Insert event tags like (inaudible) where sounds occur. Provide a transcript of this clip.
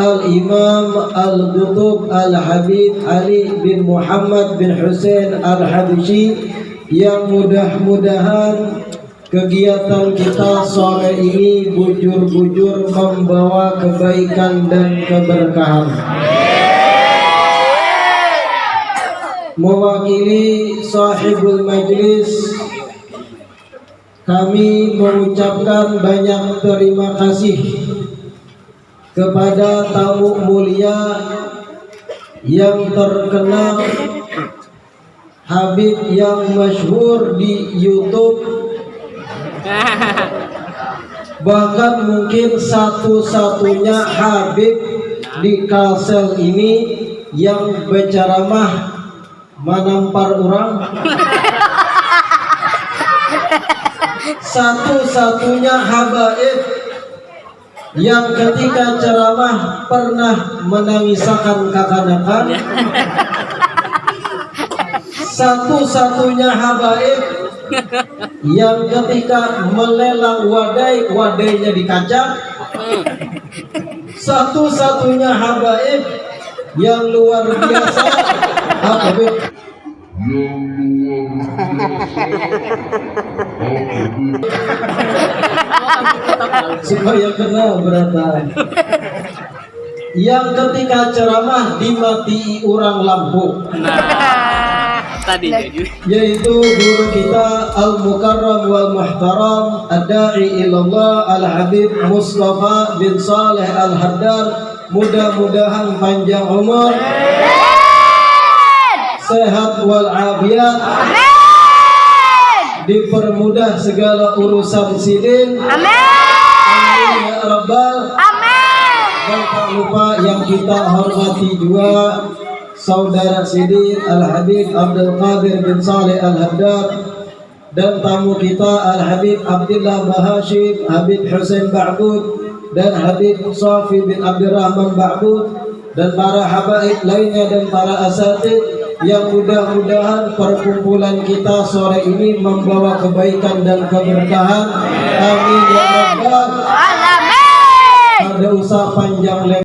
Al-Imam Al-Qutub Al-Habib Ali bin Muhammad bin Hussein Al-Habishi yang mudah-mudahan kegiatan kita sore ini bujur-bujur membawa kebaikan dan keberkahan. Mewakili sahibul majlis kami mengucapkan banyak terima kasih kepada tamu mulia yang terkenal Habib yang masyhur di YouTube. Bahkan mungkin satu-satunya Habib di Kalsel ini yang berceramah menampar orang. (laughs) Satu-satunya habaib yang ketika ceramah pernah menangisakan kakanakan satu-satunya habaib yang ketika melelang wadai wadainya dikacak satu-satunya habaib yang luar biasa. Habaib yang supaya kenal beratan yang ketika ceramah dimati orang lampu. Nah tadi yaitu guru kita al mukarram wal muhtaram ad-da'i ilallah al habib Mustafa bin Saleh al Haddar mudah-mudahan panjang umur. Sehat wal afiat dipermudah segala urusan sidin amin. Amin ya rabbal. Amin. Dan tak lupa yang kita hormati juga saudara sidin al habib Abdul Qadir bin Saleh al Haddad dan tamu kita al habib Abdullah Bahashim Habib Hussein Ba'bud dan Habib Safi bin Abdurrahman Ba'bud dan para habaib lainnya dan para asatid yang mudah-mudahan perkumpulan kita sore ini membawa kebaikan dan keberkahan. Amin ya rabbal alamin Ada usaha panjang lebar.